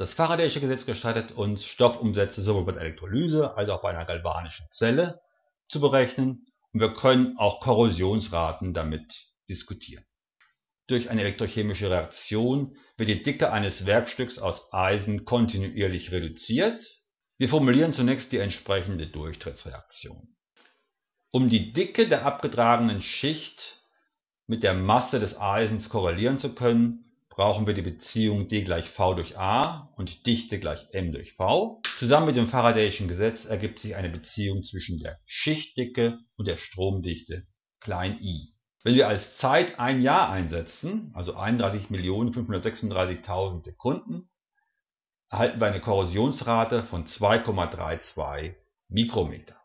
Das Faraday'sche Gesetz gestattet uns, Stoffumsätze sowohl bei der Elektrolyse als auch bei einer galvanischen Zelle zu berechnen und wir können auch Korrosionsraten damit diskutieren. Durch eine elektrochemische Reaktion wird die Dicke eines Werkstücks aus Eisen kontinuierlich reduziert. Wir formulieren zunächst die entsprechende Durchtrittsreaktion. Um die Dicke der abgetragenen Schicht mit der Masse des Eisens korrelieren zu können, brauchen wir die Beziehung D gleich V durch A und Dichte gleich M durch V. Zusammen mit dem Faradayschen Gesetz ergibt sich eine Beziehung zwischen der Schichtdicke und der Stromdichte i. Wenn wir als Zeit ein Jahr einsetzen, also 31.536.000 Sekunden, erhalten wir eine Korrosionsrate von 2,32 Mikrometer.